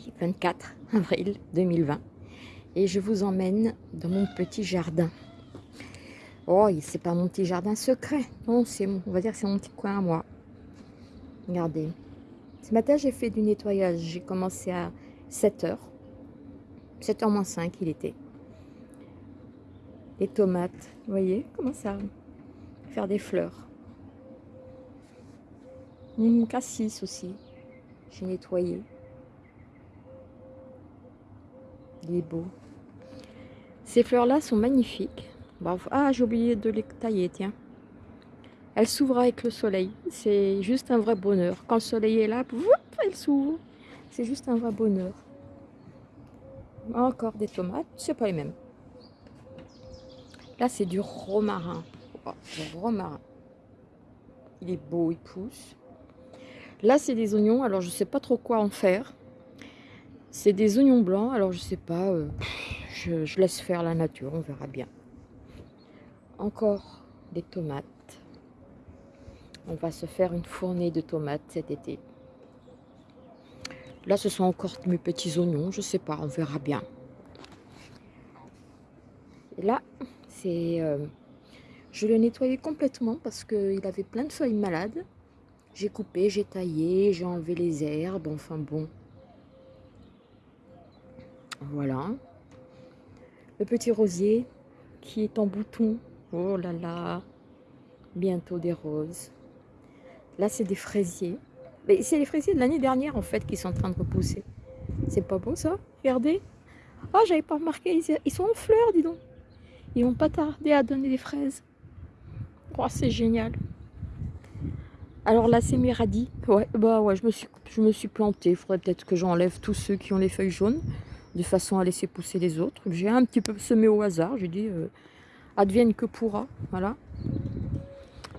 Aujourd'hui, on est bien samedi 24 avril 2020 et je vous emmène dans mon petit jardin. Oh, c'est pas mon petit jardin secret, non, c'est on va dire c'est mon petit coin à moi. Regardez. Ce matin, j'ai fait du nettoyage. J'ai commencé à 7h. 7h moins 5, il était. Les tomates, vous voyez comment ça Faire des fleurs. Mon cassis aussi. J'ai nettoyé. Il est beau. Ces fleurs-là sont magnifiques. ah, j'ai oublié de les tailler, tiens. Elle s'ouvre avec le soleil. C'est juste un vrai bonheur. Quand le soleil est là, elle s'ouvre. C'est juste un vrai bonheur. Encore des tomates. C'est pas les mêmes. Là, c'est du romarin. Oh, romarin. Il est beau, il pousse. Là, c'est des oignons. Alors, je sais pas trop quoi en faire. C'est des oignons blancs. Alors, je sais pas. Euh, je, laisse faire la nature. On verra bien. Encore des tomates. On va se faire une fournée de tomates cet été. Là, ce sont encore mes petits oignons. Je sais pas. On verra bien. Et là, c'est... Euh, je l'ai nettoyé complètement parce qu'il avait plein de feuilles malades. J'ai coupé, j'ai taillé, j'ai enlevé les herbes, enfin bon. Voilà. Le petit rosier qui est en bouton. Oh là là. Bientôt des roses. Là, c'est des fraisiers. Mais c'est les fraisiers de l'année dernière, en fait, qui sont en train de repousser. C'est pas beau, ça? Regardez. Oh, j'avais pas remarqué. Ils sont en fleurs, dis donc. Ils vont pas tarder à donner des fraises. Oh, c'est génial. Alors là, c'est mes radis. Ouais, bah ouais, je je me suis plantée. Il faudrait peut-être que j'enlève tous ceux qui ont les feuilles jaunes, de façon à laisser pousser les autres. J'ai un petit peu semé au hasard. J'ai dit, euh, advienne que pourra. Voilà.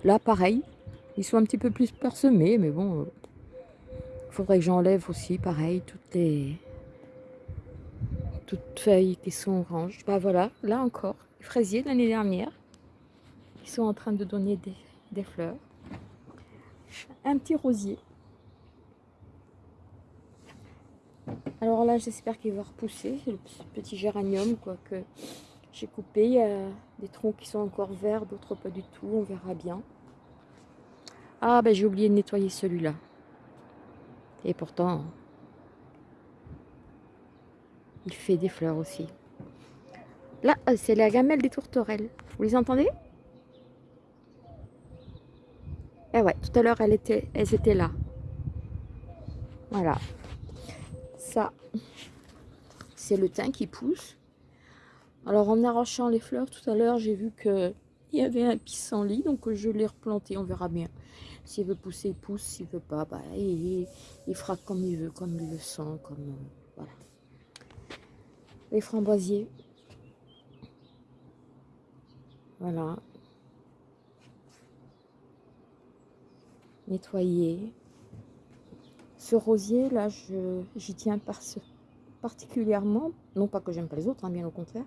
Là, pareil. Ils sont un petit peu plus parsemés, mais bon, il euh, faudrait que j'enlève aussi, pareil, toutes les toutes feuilles qui sont oranges. Bah voilà, là encore, les fraisiers de l'année dernière, ils sont en train de donner des fleurs un petit rosier. Alors là, j'espère qu'il va repousser. le petit géranium quoi, que j'ai coupé. Il y a des troncs qui sont encore verts, d'autres pas du tout. On verra bien. Ah, ben j'ai oublié de nettoyer celui-là. Et pourtant, il fait des fleurs aussi. Là, euh, c'est la gamelle des tourterelles. Vous les entendez? Eh ouais, tout à l'heure, elles étaient, elles étaient là. Voilà. C'est le thym qui pousse. Alors, en arrachant les fleurs, tout à l'heure, j'ai vu qu'il y avait un pissenlit, donc je l'ai replanté, on verra bien. S'il veut pousser, il pousse. S'il veut pas, bah, il, fera comme il veut, comme il le sent, comme... Euh, voilà. Les framboisiers. Voilà. nettoyer. Ce rosier, là, j'y tiens particulièrement. Non pas que j'aime pas les autres, hein, bien au contraire.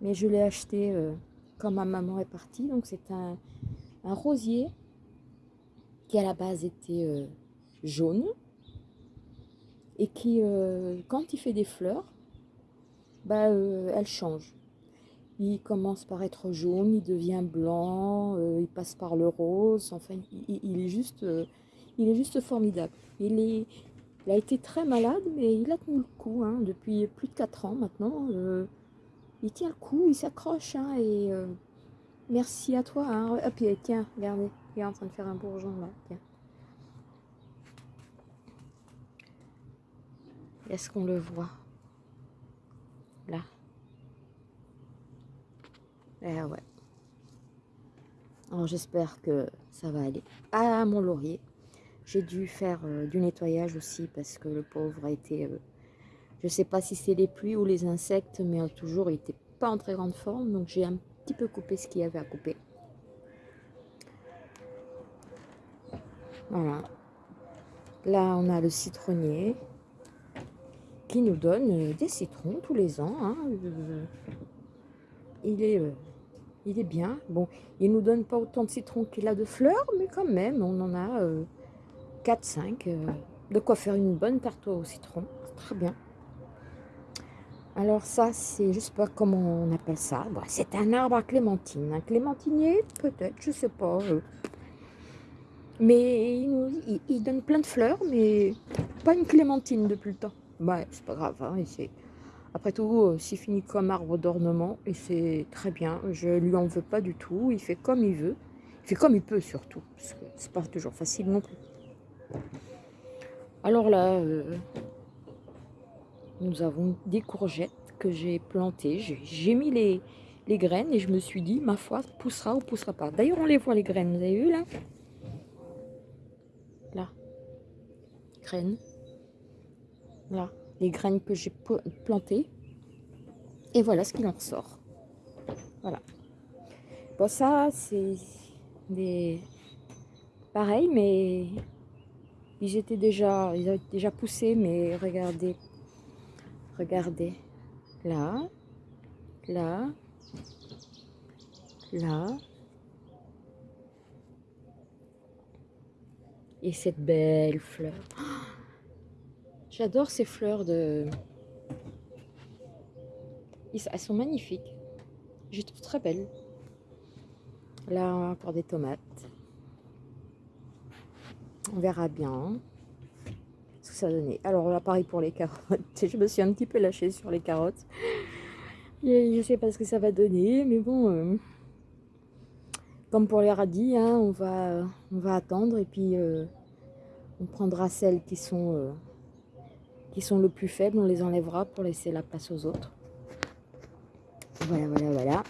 Mais je l'ai acheté euh, quand ma maman est partie. Donc c'est un, rosier qui à la base était euh, jaune. Et qui, euh, quand il fait des fleurs, bah, elle change. Il commence par être jaune, il devient blanc, il passe par le rose. Enfin, il, est, juste, il est juste formidable. Il, est, il a été très malade, mais il a tenu le coup hein, depuis plus de 4 ans maintenant. Euh, il tient le coup, il s'accroche. Hein, et merci à toi. Hein. Hop, tiens, regardez, il est en train de faire un bourgeon là. Tiens. Est-ce qu'on le voit? Là. Eh ouais. Alors j'espère que ça va aller. Ah, mon laurier. J'ai dû faire euh, du nettoyage aussi parce que le pauvre a été... Euh, je sais pas si c'est les pluies ou les insectes, mais toujours il n'était pas en très grande forme. Donc j'ai un petit peu coupé ce qu'il y avait à couper. Voilà. Là, on a le citronnier qui nous donne euh, des citrons tous les ans. Hein. Il est il est bien. Bon, il nous donne pas autant de citrons qu'il a de fleurs, mais quand même, on en a 4-5. Euh, euh, de quoi faire une bonne tarte au citron. Très bien. Alors ça, c'est, je sais pas comment on appelle ça. c'est un arbre à clémentine. Un clémentinier, peut-être, je sais pas. Euh. Mais il, donne plein de fleurs, mais pas une clémentine depuis le temps. Ouais, c'est pas grave. Hein, après tout, euh, c'est fini comme arbre d'ornement et c'est très bien. Je lui en veux pas du tout. Il fait comme il veut. Il fait comme il peut surtout. C'est pas toujours facile non plus. Alors là, euh, nous avons des courgettes que j'ai plantées. J'ai mis les, graines et je me suis dit, ma foi, poussera ou poussera pas. D'ailleurs, on les voit les graines, vous avez vu là? Là. Graines. Là. Les graines que j'ai plantées. Et voilà ce qu'il en ressort. Voilà. Bon, ça, c'est des... Pareil, mais ils étaient déjà, ils déjà poussé, mais regardez, regardez, là, là, là, et cette belle fleur. J'adore ces fleurs de... Elles sont magnifiques. Je les trouve très belles. Là, encore des tomates. On verra bien ce que ça donnait. Alors là, pareil pour les carottes. Je me suis un petit peu lâchée sur les carottes. Je ne sais pas ce que ça va donner, mais bon... Euh, comme pour les radis, hein, on, va, on va attendre et puis euh, on prendra celles qui sont, euh, qui sont le plus faibles, on les enlèvera pour laisser la place aux autres. Voilà, voilà, voilà.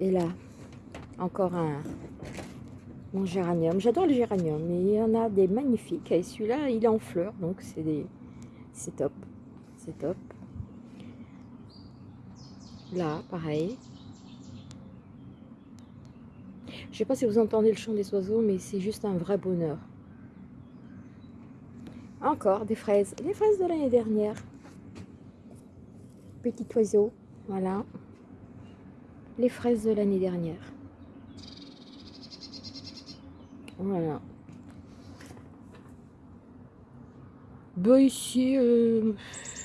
Et là, encore un mon géranium. J'adore le géranium, mais il y en a des magnifiques. Et celui-là, il est en fleurs, donc c'est des... c'est top. C'est top. Là, pareil. Je sais pas si vous entendez le chant des oiseaux, mais c'est juste un vrai bonheur. Encore des fraises. Les fraises de l'année dernière. Petit oiseau. Voilà. Les fraises de l'année dernière. Voilà. Bah ici, euh,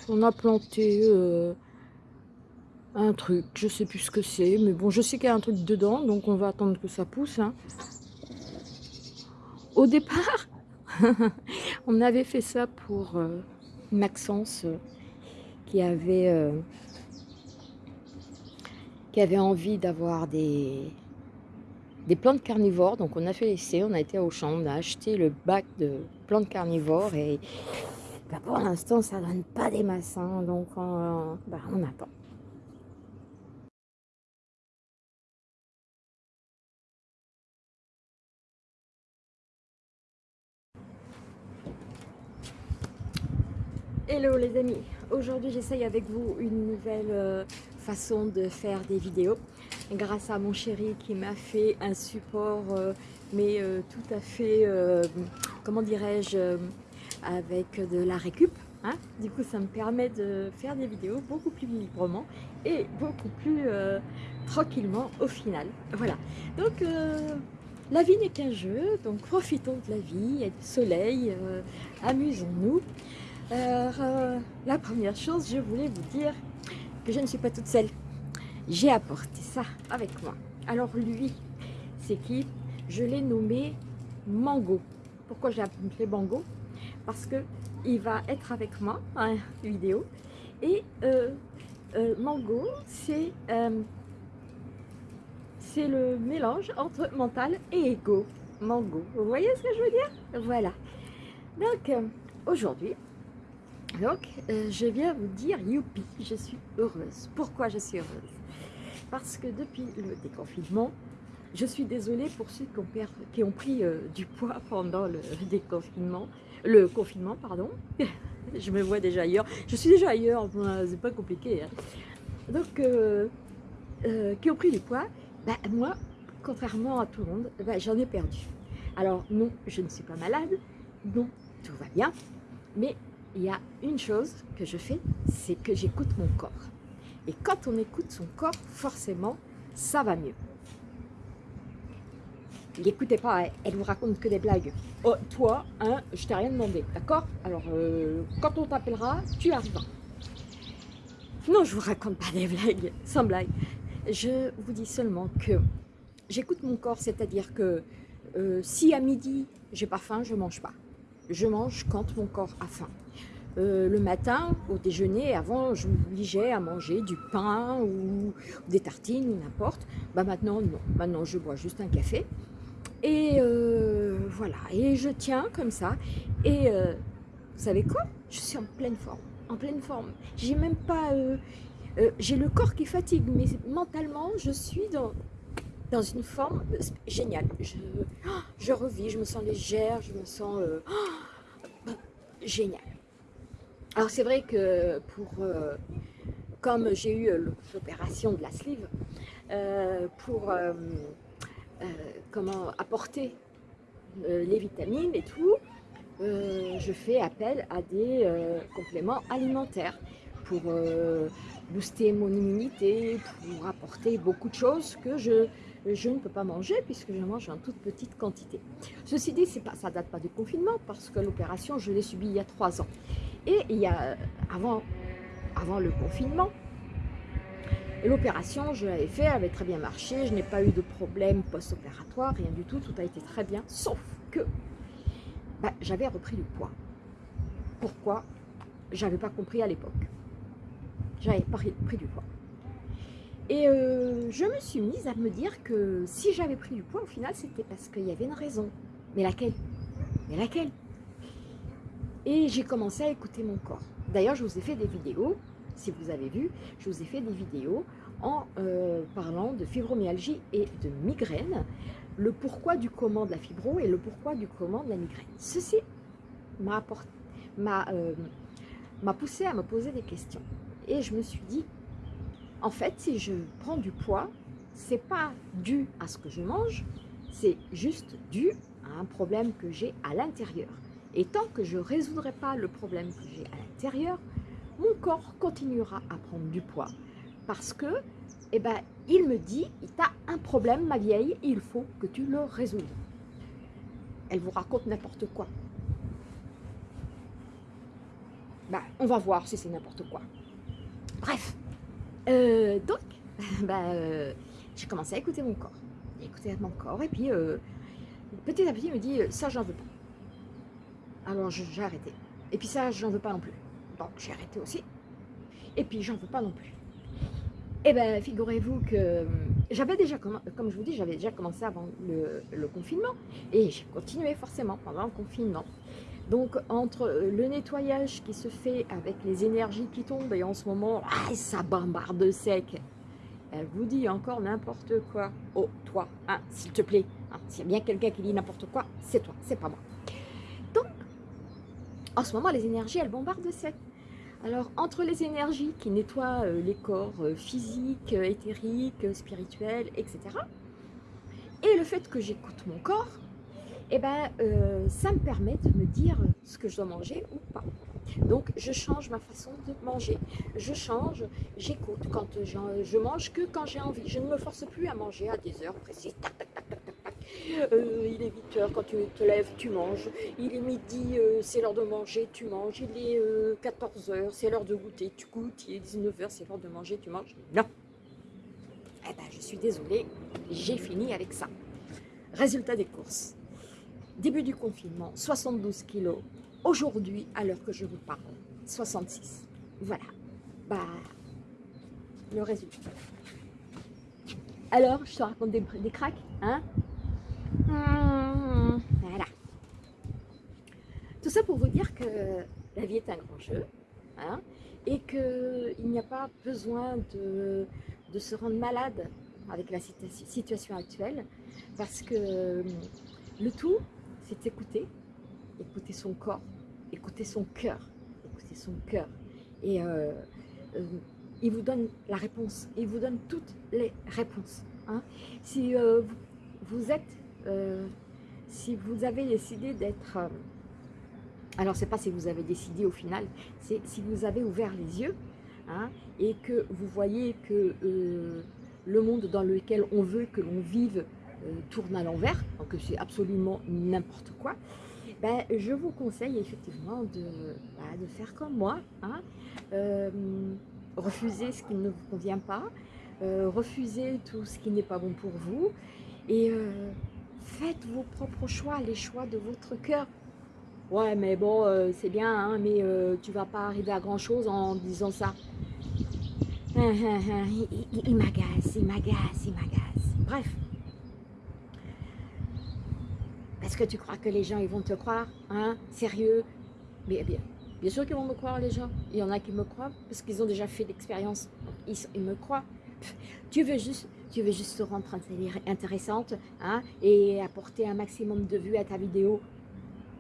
on a planté euh, un truc, je sais plus ce que c'est, mais bon, je sais qu'il y a un truc dedans, donc on va attendre que ça pousse. Hein. Au départ, on avait fait ça pour euh, Maxence, qui avait qui avait envie d'avoir des des plantes carnivores. Donc on a fait l'essai, on a été au champ, on a acheté le bac de plantes carnivores et bah, pour l'instant ça donne pas des massins, donc on, bah, on attend. Hello les amis, aujourd'hui j'essaye avec vous une nouvelle euh, façon de faire des vidéos grâce à mon chéri qui m'a fait un support euh, mais euh, tout à fait, euh, comment dirais-je, avec de la récup. Hein. du coup, ça me permet de faire des vidéos beaucoup plus librement et beaucoup plus tranquillement au final. Voilà. Donc, la vie n'est qu'un jeu, donc profitons de la vie, a du soleil, amusons-nous. la première chose, je voulais vous dire que je ne suis pas toute seule j'ai apporté ça avec moi. Alors lui, c'est qui? Je l'ai nommé Mango. Pourquoi j'ai appelé Mango? Parce que il va être avec moi en vidéo. Et euh, euh, Mango, c'est euh, c'est le mélange entre mental et ego. Mango. Vous voyez ce que je veux dire? Voilà. Donc, aujourd'hui, donc, je viens vous dire, youpi, je suis heureuse. Pourquoi je suis heureuse? Parce que depuis le déconfinement, je suis désolée pour ceux qui ont, qui ont pris euh, du poids pendant le déconfinement, le confinement, pardon. je me vois déjà ailleurs. Je suis déjà ailleurs, c'est pas compliqué. Hein. Donc, euh, euh, qui ont pris du poids, bah, moi, contrairement à tout le monde, bah, j'en ai perdu. Alors non, je ne suis pas malade, non, tout va bien, mais il y a une chose que je fais, c'est que j'écoute mon corps. Et quand on écoute son corps, forcément, ça va mieux. l'écoutez pas, elle vous raconte que des blagues. Oh, toi, hein, je t'ai rien demandé, d'accord? Alors, euh, quand on t'appellera, tu arriveras. Non, je vous raconte pas des blagues, sans blague. Je vous dis seulement que j'écoute mon corps, c'est-à-dire que euh, si à midi, j'ai pas faim, je mange pas. Je mange quand mon corps a faim. Euh, le matin, au déjeuner, avant, je m'obligeais à manger du pain ou des tartines ou n'importe. Bah maintenant, non. Maintenant, je bois juste un café. Et euh, voilà. Et je tiens comme ça. Et vous savez quoi? Je suis en pleine forme. En pleine forme. J'ai même pas... j'ai le corps qui fatigue, mais mentalement, je suis dans, dans une forme euh, géniale. Je, oh, revis, je me sens légère, je me sens euh, oh, génial. Alors c'est vrai que pour, euh, comme j'ai eu l'opération de la sleeve, pour comment apporter les vitamines et tout, je fais appel à des compléments alimentaires pour booster mon immunité, pour apporter beaucoup de choses que je je ne peux pas manger puisque je mange en toute petite quantité. Ceci dit, ça ne date pas du confinement parce que l'opération, je l'ai subie il y a trois ans. Et il y a, avant, avant le confinement, l'opération, je l'avais fait, avait très bien marché, je n'ai pas eu de problème post-opératoire, rien du tout, tout a été très bien, sauf que bah, j'avais repris du poids. Pourquoi? J'avais pas compris à l'époque. J'avais pris, pris du poids. Et euh, je me suis mise à me dire que si j'avais pris du poids, au final, c'était parce qu'il y avait une raison. Mais laquelle? Mais laquelle? Et j'ai commencé à écouter mon corps. D'ailleurs, je vous ai fait des vidéos, si vous avez vu, je vous ai fait des vidéos en euh, parlant de fibromyalgie et de migraine, le pourquoi du comment de la fibro et le pourquoi du comment de la migraine. Ceci m'a euh, poussé à me poser des questions. Et je me suis dit, en fait, si je prends du poids, c'est pas dû à ce que je mange, c'est juste dû à un problème que j'ai à l'intérieur. Et tant que je ne résoudrai pas le problème que j'ai à l'intérieur, mon corps continuera à prendre du poids. Parce que, eh ben, il me dit, tu as un problème, ma vieille, il faut que tu le résoudes. Elle vous raconte n'importe quoi. Ben, on va voir si c'est n'importe quoi. Bref, euh, donc, euh, j'ai commencé à écouter mon corps. Écouter mon corps, et puis euh, petit à petit, il me dit ça, j'en veux pas. Alors j'ai arrêté. Et puis ça, j'en veux pas non plus. Donc j'ai arrêté aussi. Et puis j'en veux pas non plus. Eh bien, figurez-vous que j'avais déjà, comme je vous dis, j'avais déjà commencé avant le, le confinement. Et j'ai continué forcément pendant le confinement. Donc, entre euh, le nettoyage qui se fait avec les énergies qui tombent, et en ce moment, ah, ça bombarde sec. Elle vous dit encore n'importe quoi. Oh, toi, hein, s'il te plaît. Hein, S'il y a bien quelqu'un qui dit n'importe quoi, c'est toi, c'est pas moi. En ce moment, les énergies, elles bombardent sec. Alors, entre les énergies qui nettoient euh, les corps euh, physiques, éthériques, spirituels, etc., et le fait que j'écoute mon corps, eh ben, euh, ça me permet de me dire ce que je dois manger ou pas. Donc, je change ma façon de manger. Je change, j'écoute quand je mange que quand j'ai envie. Je ne me force plus à manger à des heures précises. Euh, il est 8 heures, quand tu te lèves, tu manges. Il est midi, euh, c'est l'heure de manger, tu manges. Il est 14 heures, c'est l'heure de goûter, tu goûtes. Il est 19 heures, c'est l'heure de manger, tu manges. Non. Eh ben, je suis désolée, j'ai fini avec ça. Résultat des courses début du confinement, 72 kilos. Aujourd'hui, à l'heure que je vous parle, 66. Voilà. Bah, le résultat. Alors, je te raconte des, des cracks, hein mmh, Voilà. Tout ça pour vous dire que la vie est un grand jeu, hein, et qu'il n'y a pas besoin de, se rendre malade avec la situation actuelle, parce que le tout, c'est écouter, écouter son corps, écouter son cœur, écouter son cœur. Et euh, euh, il vous donne la réponse, il vous donne toutes les réponses. Hein. Si euh, vous, êtes, si vous avez décidé d'être, alors c'est pas si vous avez décidé au final, c'est si vous avez ouvert les yeux hein, et que vous voyez que le monde dans lequel on veut que l'on vive tourne à l'envers, donc c'est absolument n'importe quoi, ben, je vous conseille effectivement de, bah, de faire comme moi, hein, refuser ce qui ne vous convient pas, refuser tout ce qui n'est pas bon pour vous, et faites vos propres choix, les choix de votre cœur. Ouais, mais bon, euh, c'est bien, hein, mais euh, tu vas pas arriver à grand chose en disant ça. il, m'agace, il m'agace, il m'agace. Bref. Parce que tu crois que les gens, ils vont te croire, hein, sérieux? Mais bien, bien sûr qu'ils vont me croire, les gens. Il y en a qui me croient parce qu'ils ont déjà fait l'expérience. Ils, ils me croient. Tu veux juste tu veux juste te rendre intéressante hein, et apporter un maximum de vues à ta vidéo,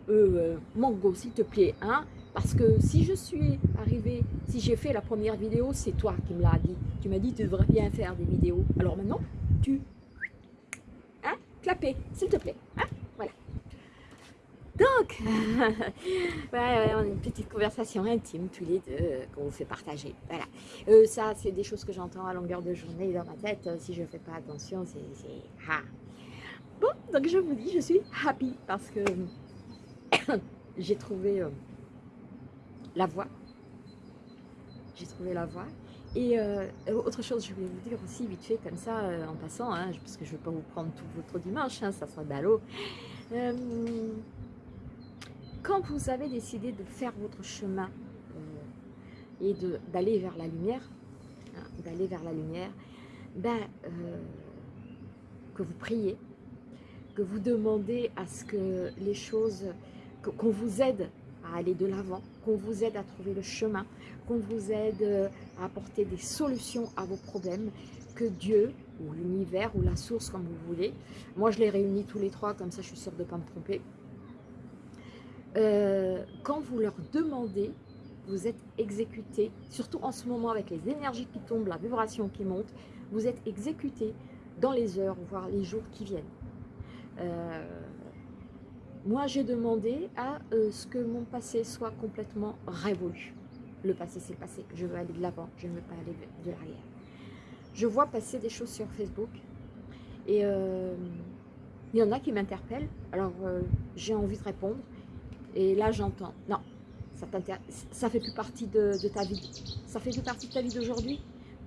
euh, Mango, s'il te plaît, hein, parce que si je suis arrivée, si j'ai fait la première vidéo, c'est toi qui me l'as dit. Tu m'as dit tu devrais bien faire des vidéos. Alors maintenant, tu... Hein, clapez, s'il te plaît. Hein donc, ouais, on a une petite conversation intime tous les deux euh, qu'on vous fait partager. Voilà. Euh, ça, c'est des choses que j'entends à longueur de journée dans ma tête. Si je ne fais pas attention, c'est... Ah. Bon, donc je vous dis, je suis happy parce que j'ai trouvé la voie. J'ai trouvé la voie. Et autre chose, je voulais vous dire aussi vite fait comme ça, en passant, hein, parce que je ne veux pas vous prendre tout votre dimanche, hein, ça sera ballot quand vous avez décidé de faire votre chemin euh, et d'aller vers la lumière, hein, d'aller vers la lumière, ben, euh, que vous priez, que vous demandez à ce que les choses, qu'on vous aide à aller de l'avant, qu'on vous aide à trouver le chemin, qu'on vous aide euh, à apporter des solutions à vos problèmes, que Dieu ou l'univers ou la source comme vous voulez, moi je les réunis tous les trois, comme ça je suis sûre de ne pas me tromper, euh, quand vous leur demandez, vous êtes exécuté, surtout en ce moment avec les énergies qui tombent, la vibration qui monte, vous êtes exécuté dans les heures, voire les jours qui viennent. Euh, moi, j'ai demandé à euh, ce que mon passé soit complètement révolu. Le passé, c'est le passé. Je veux aller de l'avant, je ne veux pas aller de l'arrière. Je vois passer des choses sur Facebook et il y en a qui m'interpellent. Alors, j'ai envie de répondre. Et là, j'entends, non, ça ça fait plus partie de, ta vie. Ça fait plus partie de ta vie d'aujourd'hui.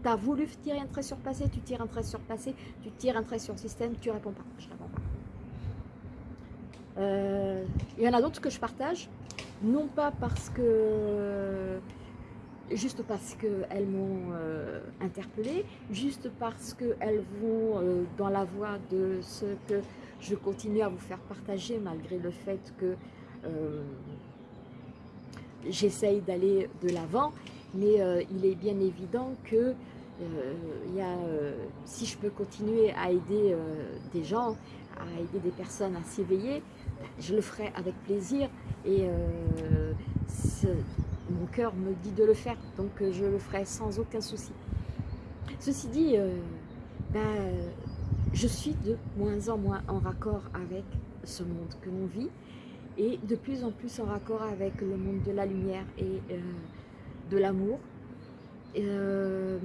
Tu as voulu tirer un trait sur passé, tu tires un trait sur passé, tu tires un trait sur système, tu réponds pas. Je réponds pas. Euh, il y en a d'autres que je partage, non pas parce que juste parce qu'elles m'ont euh, interpellée, juste parce qu'elles vont euh, dans la voie de ce que je continue à vous faire partager malgré le fait que j'essaye d'aller de l'avant, mais il est bien évident que si je peux continuer à aider des gens, à aider des personnes à s'éveiller, je le ferai avec plaisir et mon cœur me dit de le faire, donc je le ferai sans aucun souci. Ceci dit, ben, je suis de moins en moins en raccord avec ce monde que l'on vit et de plus en plus en raccord avec le monde de la lumière et euh, de l'amour. Euh,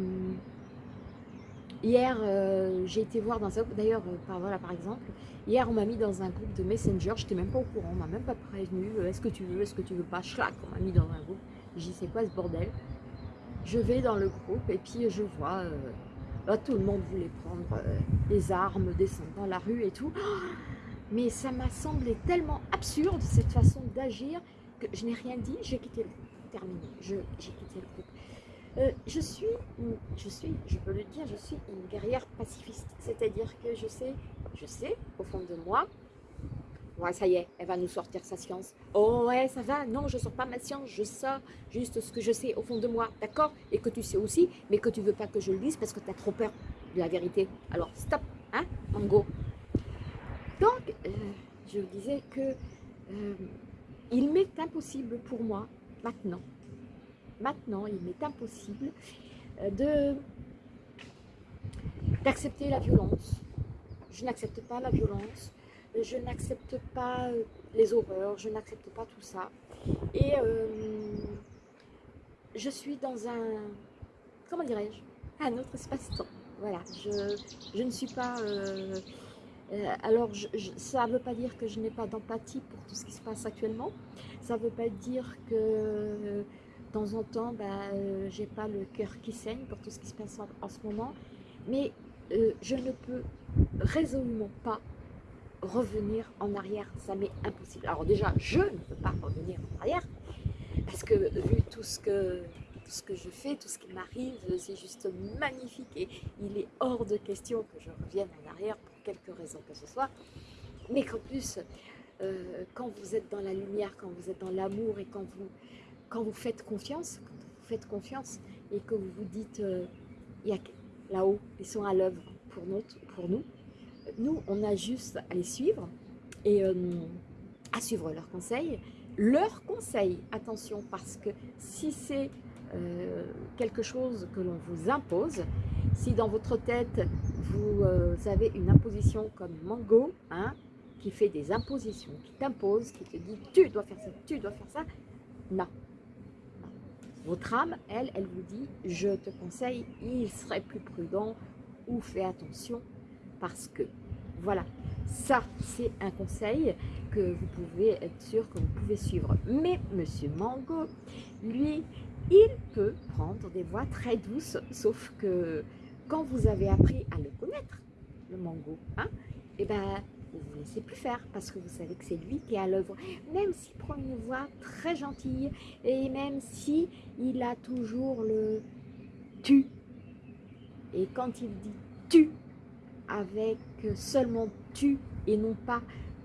hier, euh, j'ai été voir dans un d'ailleurs, par, voilà, par exemple, hier on m'a mis dans un groupe de Messenger, je n'étais même pas au courant, on m'a même pas prévenu, est-ce que tu veux, est-ce que tu veux pas, chlac, on m'a mis dans un groupe, dit c'est quoi ce bordel? Je vais dans le groupe et puis je vois, là, tout le monde voulait prendre les armes, descendre dans la rue et tout. Mais ça m'a semblé tellement absurde, cette façon d'agir, que je n'ai rien dit, j'ai quitté le groupe. Terminé, j'ai quitté le groupe. Euh, je suis, je suis, je peux le dire, je suis une guerrière pacifiste. C'est-à-dire que je sais, je sais, au fond de moi, ouais, ça y est, elle va nous sortir sa science. Oh ouais, ça va, non, je sors pas ma science, je sors juste ce que je sais au fond de moi, d'accord? Et que tu sais aussi, mais que tu veux pas que je le dise parce que tu as trop peur de la vérité. Alors, stop, hein, go donc, euh, je disais que euh, il m'est impossible pour moi, maintenant, maintenant, il m'est impossible euh, d'accepter la violence. Je n'accepte pas la violence, je n'accepte pas les horreurs, je n'accepte pas tout ça. Et je suis dans un, comment dirais-je, un autre espace-temps. Voilà, je, ne suis pas alors, ça ne veut pas dire que je n'ai pas d'empathie pour tout ce qui se passe actuellement. Ça ne veut pas dire que de temps en temps, ben, euh, j'ai pas le cœur qui saigne pour tout ce qui se passe en, ce moment. Mais euh, je ne peux résolument pas revenir en arrière. Ça m'est impossible. Alors déjà, je ne peux pas revenir en arrière parce que vu tout ce que tout ce que je fais, tout ce qui m'arrive, c'est juste magnifique et il est hors de question que je revienne en arrière pour quelque raison que ce soit. Mais qu'en plus, euh, quand vous êtes dans la lumière, quand vous êtes dans l'amour et quand vous, quand vous faites confiance, quand vous faites confiance et que vous vous dites, euh, là-haut, ils sont à l'œuvre pour, nous, nous, on a juste à les suivre et euh, à suivre leurs conseils. Leurs conseils, attention, parce que si c'est quelque chose que l'on vous impose, si dans votre tête, vous avez une imposition comme Mango, hein, qui fait des impositions, qui t'impose, qui te dit tu dois faire ça, tu dois faire ça. Non. Votre âme, elle, elle vous dit je te conseille, il serait plus prudent ou fais attention parce que voilà, ça c'est un conseil que vous pouvez être sûr que vous pouvez suivre. Mais Monsieur Mango, lui, il peut prendre des voies très douces, sauf que quand vous avez appris à le connaître, le mango, hein, et eh ben ne vous laissez plus faire parce que vous savez que c'est lui qui est à l'œuvre. Même s'il prend une voix très gentille et même si il a toujours le tu. Et quand il dit tu, avec seulement tu et non pas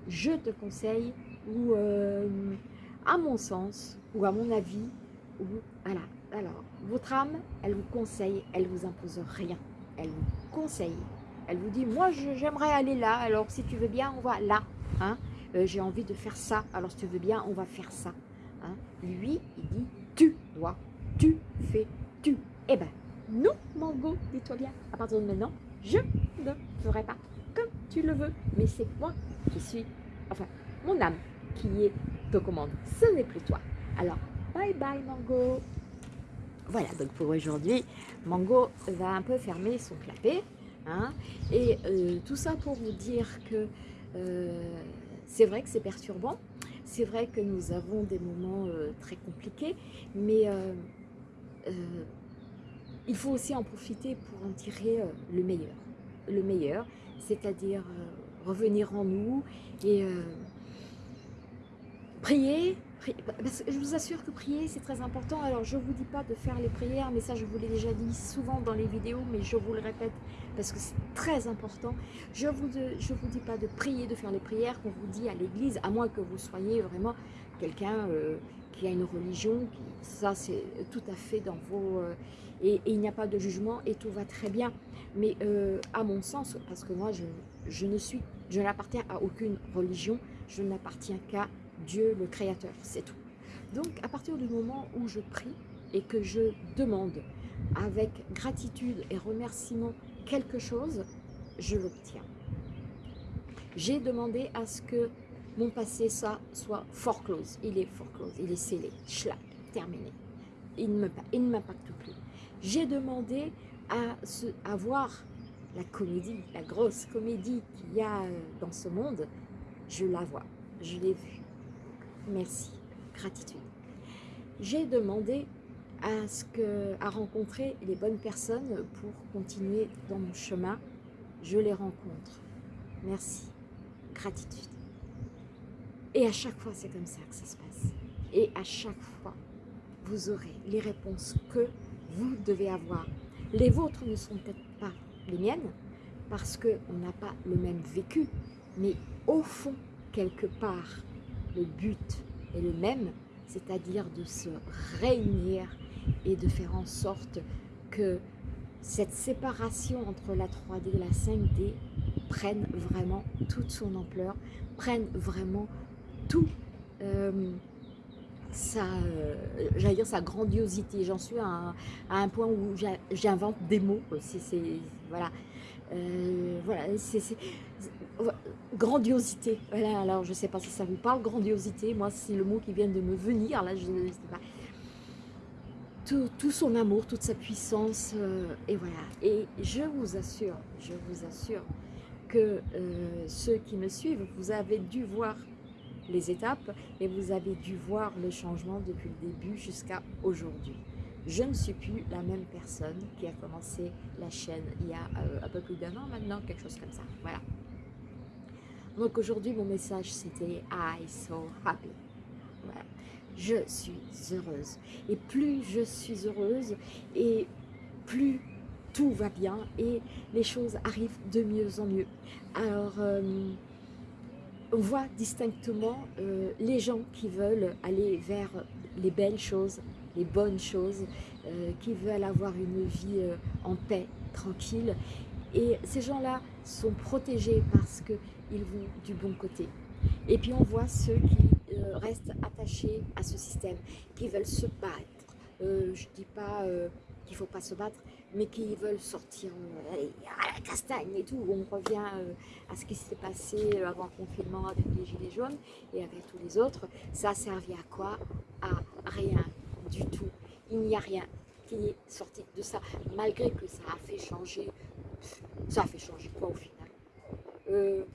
je te conseille ou euh, à mon sens ou à mon avis ou voilà. Alors, votre âme, elle vous conseille, elle vous impose rien. Elle vous conseille, elle vous dit, moi j'aimerais aller là, alors si tu veux bien, on va là. Hein. Euh, J'ai envie de faire ça, alors si tu veux bien, on va faire ça. Hein. Lui, il dit, tu dois, tu fais, tu. Eh ben, nous, Mango, dis-toi bien, à partir de maintenant, je ne ferai pas comme tu le veux, mais c'est moi qui suis, enfin, mon âme qui est te commande. Ce n'est plus toi. Alors, bye bye Mango. Voilà, donc pour aujourd'hui, Mango va un peu fermer son clapet. Hein. Et euh, tout ça pour vous dire que euh, c'est vrai que c'est perturbant, c'est vrai que nous avons des moments euh, très compliqués, mais il faut aussi en profiter pour en tirer le meilleur. Le meilleur, c'est-à-dire revenir en nous et prier, je vous assure que prier, c'est très important. Alors, je ne vous dis pas de faire les prières, mais ça, je vous l'ai déjà dit souvent dans les vidéos, mais je vous le répète parce que c'est très important. Je ne vous, je vous dis pas de prier, de faire les prières qu'on vous dit à l'église, à moins que vous soyez vraiment quelqu'un euh, qui a une religion. ça, c'est tout à fait dans vos... Euh, et, il n'y a pas de jugement et tout va très bien. Mais euh, à mon sens, parce que moi, je, je ne suis, je n'appartiens à aucune religion, je n'appartiens qu'à Dieu le Créateur, c'est tout. Donc à partir du moment où je prie et que je demande avec gratitude et remerciement quelque chose, je l'obtiens. J'ai demandé à ce que mon passé ça soit foreclose. Il est foreclose, il est scellé, schlag, terminé. Il ne m'impacte plus. J'ai demandé à, à voir la comédie, la grosse comédie qu'il y a euh, dans ce monde. Je la vois, je l'ai vue merci, gratitude. J'ai demandé à, rencontrer les bonnes personnes pour continuer dans mon chemin. Je les rencontre. Merci, gratitude. Et à chaque fois, c'est comme ça que ça se passe. Et à chaque fois, vous aurez les réponses que vous devez avoir. Les vôtres ne sont peut-être pas les miennes, parce qu'on n'a pas le même vécu, mais au fond, quelque part, le but est le même, c'est-à-dire de se réunir et de faire en sorte que cette séparation entre la 3D et la 5D prenne vraiment toute son ampleur, prenne vraiment tout euh, sa, euh, dire sa grandiosité. J'en suis à un, point où j'invente des mots. Voilà, euh, voilà, grandiosité. Voilà, alors je sais pas si ça vous parle, grandiosité. Moi, c'est le mot qui vient de me venir. Là, je ne sais pas. Tout, son amour, toute sa puissance, euh, et voilà. Et je vous assure, je vous assure que euh, ceux qui me suivent, vous avez dû voir les étapes et vous avez dû voir le changement depuis le début jusqu'à aujourd'hui. Je ne suis plus la même personne qui a commencé la chaîne il y a euh, un peu plus d'un an maintenant, quelque chose comme ça. Voilà. Donc aujourd'hui, mon message, c'était « I so happy ». Voilà. Je suis heureuse. Et plus je suis heureuse, et plus tout va bien et les choses arrivent de mieux en mieux. Alors, euh, on voit distinctement euh, les gens qui veulent aller vers les belles choses, les bonnes choses, euh, qui veulent avoir une vie en paix, tranquille. Et ces gens-là sont protégés parce qu'ils vont du bon côté. Et puis on voit ceux qui restent attachés à ce système, qui veulent se battre. je ne dis pas qu'il ne faut pas se battre, mais qui veulent sortir euh, à la castagne et tout. On revient euh, à ce qui s'est passé euh, avant le confinement avec les gilets jaunes et avec tous les autres. Ça a servi à quoi? À rien du tout. Il n'y a rien qui est sorti de ça, malgré que ça a fait changer. Ça a fait changer quoi au final?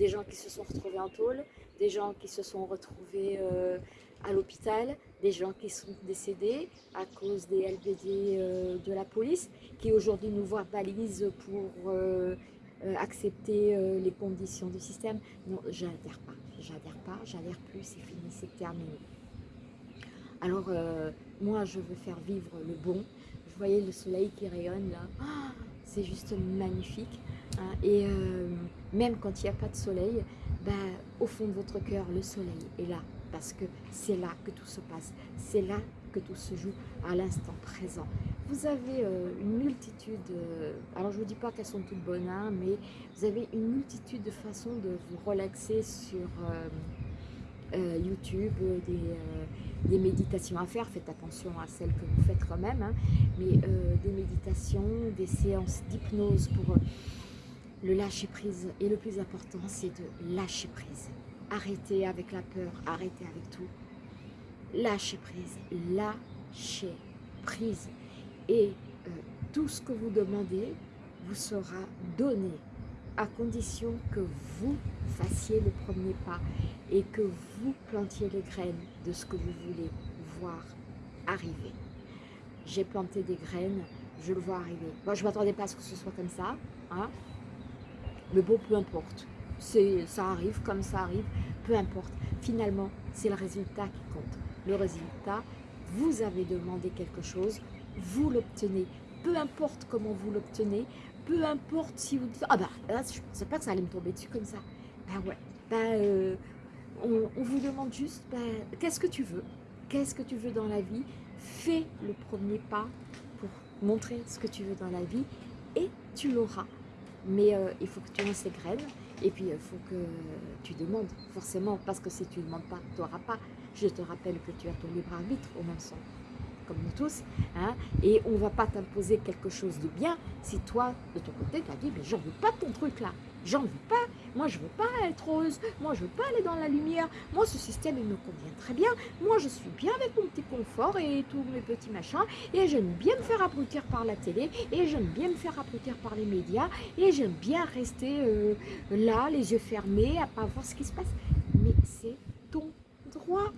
Des gens qui se sont retrouvés en tôle, des gens qui se sont retrouvés à l'hôpital, des gens qui sont décédés à cause des LBD euh, de la police, qui aujourd'hui nous voient balises pour euh, euh, accepter les conditions du système. Non, j'adhère pas, j'adhère pas, j'adhère plus, c'est fini, c'est terminé. Alors, moi, je veux faire vivre le bon. Vous voyez le soleil qui rayonne là, ah, c'est juste magnifique. Hein. et même quand il n'y a pas de soleil, ben, au fond de votre cœur, le soleil est là parce que c'est là que tout se passe, c'est là que tout se joue à l'instant présent. Vous avez euh, une multitude, euh, alors je ne vous dis pas qu'elles sont toutes bonnes, hein, mais vous avez une multitude de façons de vous relaxer sur euh, YouTube, des, méditations à faire, faites attention à celles que vous faites quand même, hein, mais des méditations, des séances d'hypnose pour le lâcher prise. Et le plus important, c'est de lâcher prise. Arrêtez avec la peur, arrêtez avec tout. Lâchez prise, lâchez prise. Et euh, tout ce que vous demandez vous sera donné à condition que vous fassiez le premier pas et que vous plantiez les graines de ce que vous voulez voir arriver. J'ai planté des graines, je le vois arriver. Moi, je ne m'attendais pas à ce que ce soit comme ça, hein mais bon, peu importe ça arrive comme ça arrive, peu importe. Finalement, c'est le résultat qui compte. Le résultat, vous avez demandé quelque chose, vous l'obtenez. Peu importe comment vous l'obtenez, peu importe si vous dites « Ah bah, là, je ne pensais pas que ça allait me tomber dessus comme ça. » Ben ouais, ben, euh, on, vous demande juste ben, Qu'est-ce que tu veux? Qu'est-ce que tu veux dans la vie? Fais le premier pas pour montrer ce que tu veux dans la vie et tu l'auras. Mais euh, il faut que tu lances ces graines et puis, il faut que tu demandes, forcément, parce que si tu ne demandes pas, tu n'auras pas. Je te rappelle que tu as ton libre arbitre au sens, comme nous tous. Hein, et on ne va pas t'imposer quelque chose de bien si toi, de ton côté, tu as dit, mais j'en veux pas ton truc là. J'en veux pas. Moi, je veux pas être rose. Moi, je veux pas aller dans la lumière. Moi, ce système, il me convient très bien. Moi, je suis bien avec mon petit confort et tous mes petits machins. Et j'aime bien me faire abrutir par la télé. Et j'aime bien me faire abrutir par les médias. Et j'aime bien rester euh, là, les yeux fermés, à pas voir ce qui se passe. Mais c'est ton droit.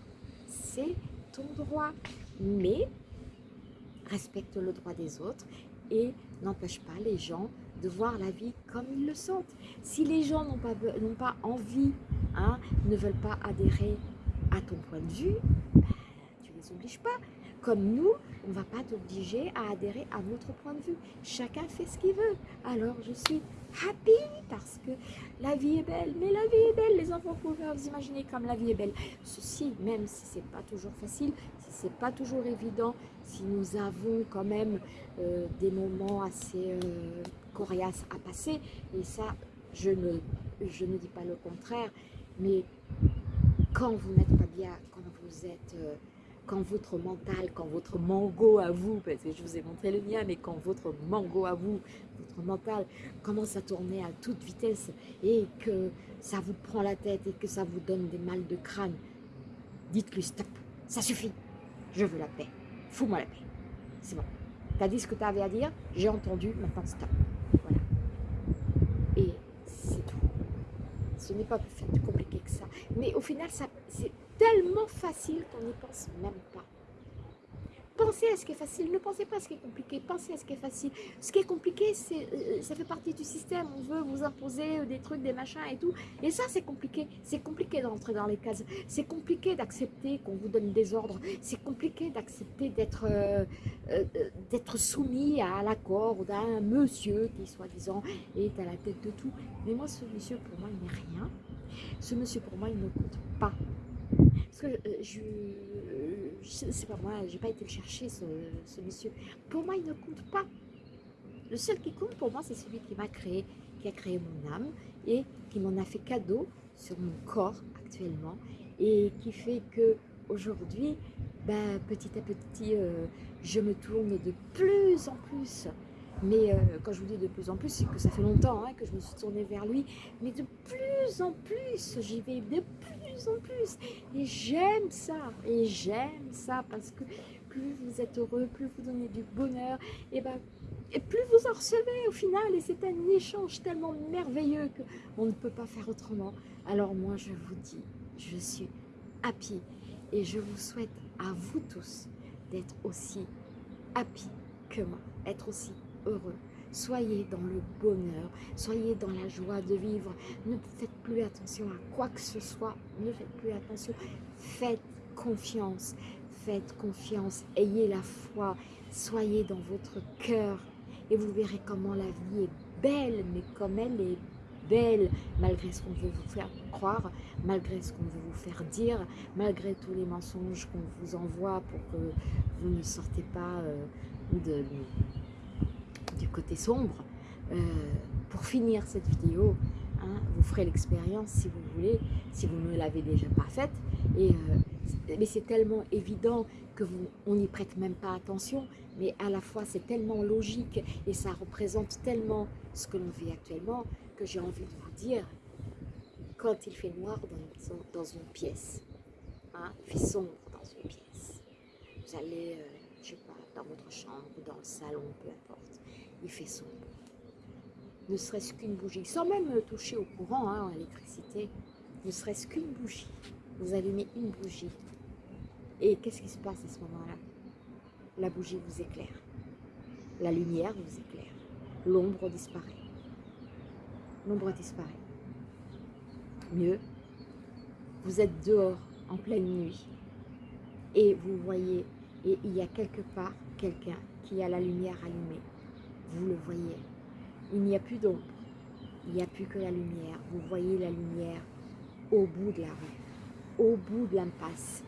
C'est ton droit. Mais respecte le droit des autres et n'empêche pas les gens de voir la vie comme ils le sentent. Si les gens n'ont pas, envie, hein, ne veulent pas adhérer à ton point de vue, ben, tu ne les obliges pas. Comme nous, on ne va pas t'obliger à adhérer à notre point de vue. Chacun fait ce qu'il veut. Alors je suis happy parce que la vie est belle. Mais la vie est belle, les enfants pouvez vous imaginer comme la vie est belle. Ceci, même si ce n'est pas toujours facile, si ce n'est pas toujours évident, si nous avons quand même euh, des moments assez euh, coriaces à passer, et ça, je ne, je ne dis pas le contraire, mais quand vous n'êtes pas bien, quand vous êtes... Euh, quand votre mental, quand votre mango à vous, parce que je vous ai montré le mien, mais quand votre mango à vous, votre mental commence à tourner à toute vitesse et que ça vous prend la tête et que ça vous donne des mal de crâne, dites-lui stop, ça suffit, je veux la paix, fous-moi la paix, c'est bon. Tu as dit ce que tu avais à dire, j'ai entendu, maintenant stop. Voilà. Et c'est ce n'est pas plus compliqué que ça. Mais au final, c'est tellement facile qu'on n'y pense même pas. Pensez à ce qui est facile, ne pensez pas à ce qui est compliqué, pensez à ce qui est facile. Ce qui est compliqué, euh, ça fait partie du système, on veut vous imposer euh, des trucs, des machins et tout. Et ça, c'est compliqué. C'est compliqué d'entrer dans les cases. C'est compliqué d'accepter qu'on vous donne des ordres. C'est compliqué d'accepter d'être euh, d'être soumis à l'accord d'un monsieur qui, soi-disant, est à la tête de tout. Mais moi, ce monsieur, pour moi, il n'est rien. Ce monsieur, pour moi, il ne compte pas. Parce que je c'est pas moi, j'ai pas été le chercher ce, monsieur. Pour moi, il ne compte pas. Le seul qui compte pour moi, c'est celui qui m'a créé, qui a créé mon âme et qui m'en a fait cadeau sur mon corps actuellement et qui fait que aujourd'hui, ben, petit à petit, euh, je me tourne de plus en plus mais euh, quand je vous dis de plus en plus, c'est que ça fait longtemps hein, que je me suis tournée vers lui. Mais de plus en plus, j'y vais de plus en plus. Et j'aime ça. Et j'aime ça parce que plus vous êtes heureux, plus vous donnez du bonheur, et, ben, et plus vous en recevez au final. Et c'est un échange tellement merveilleux qu'on ne peut pas faire autrement. Alors moi, je vous dis, je suis happy. Et je vous souhaite à vous tous d'être aussi happy que moi. Être aussi heureux. Soyez dans le bonheur, soyez dans la joie de vivre. Ne faites plus attention à quoi que ce soit, ne faites plus attention. Faites confiance, faites confiance, ayez la foi, soyez dans votre cœur. Et vous verrez comment la vie est belle, mais comme elle est belle, malgré ce qu'on veut vous faire croire, malgré ce qu'on veut vous faire dire, malgré tous les mensonges qu'on vous envoie pour que vous ne sortez pas euh, de, côté sombre. Euh, pour finir cette vidéo, hein, vous ferez l'expérience si vous voulez, si vous ne l'avez déjà pas faite. Et, euh, mais c'est tellement évident que vous, on n'y prête même pas attention, mais à la fois c'est tellement logique et ça représente tellement ce que l'on vit actuellement que j'ai envie de vous dire, quand il fait noir dans, une pièce, hein, il fait sombre dans une pièce, vous allez, euh, je sais pas, dans votre chambre, dans le salon, peu importe, il fait sombre. Ne serait-ce qu'une bougie, sans même toucher au courant, hein, à l'électricité, ne serait-ce qu'une bougie. Vous allumez une bougie. Et qu'est-ce qui se passe à ce moment-là? La bougie vous éclaire. La lumière vous éclaire. L'ombre disparaît. L'ombre disparaît. Mieux, vous êtes dehors en pleine nuit et vous voyez, et il y a quelque part quelqu'un qui a la lumière allumée vous le voyez. Il n'y a plus d'ombre, il n'y a plus que la lumière. Vous voyez la lumière au bout de la rue, au bout de l'impasse,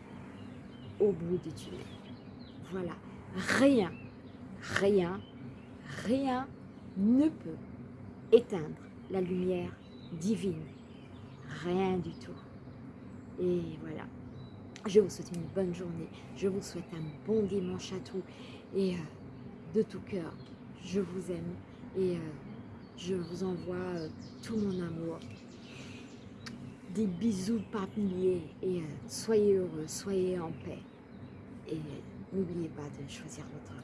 au bout du tunnel. Voilà, rien, rien, rien ne peut éteindre la lumière divine. Rien du tout. Et voilà. Je vous souhaite une bonne journée. Je vous souhaite un bon dimanche à tous. Et euh, de tout cœur, je vous aime et euh, je vous envoie euh, tout mon amour. Des bisous par et euh, soyez heureux, soyez en paix. Et n'oubliez pas de choisir votre